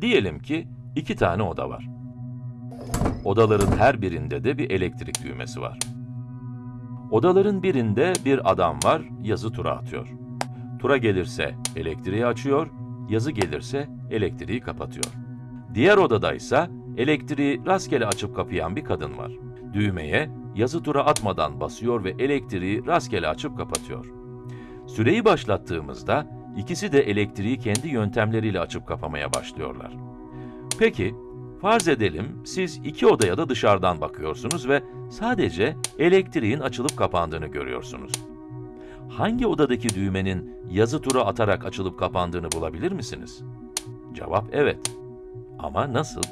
Diyelim ki iki tane oda var. Odaların her birinde de bir elektrik düğmesi var. Odaların birinde bir adam var, yazı tura atıyor. Tura gelirse elektriği açıyor, yazı gelirse elektriği kapatıyor. Diğer odada ise elektriği rastgele açıp kapayan bir kadın var. Düğmeye yazı tura atmadan basıyor ve elektriği rastgele açıp kapatıyor. Süreyi başlattığımızda ikisi de elektriği kendi yöntemleriyle açıp kapamaya başlıyorlar. Peki, farz edelim siz iki odaya da dışarıdan bakıyorsunuz ve sadece elektriğin açılıp kapandığını görüyorsunuz. Hangi odadaki düğmenin yazı tura atarak açılıp kapandığını bulabilir misiniz? Cevap evet. Ama nasıl?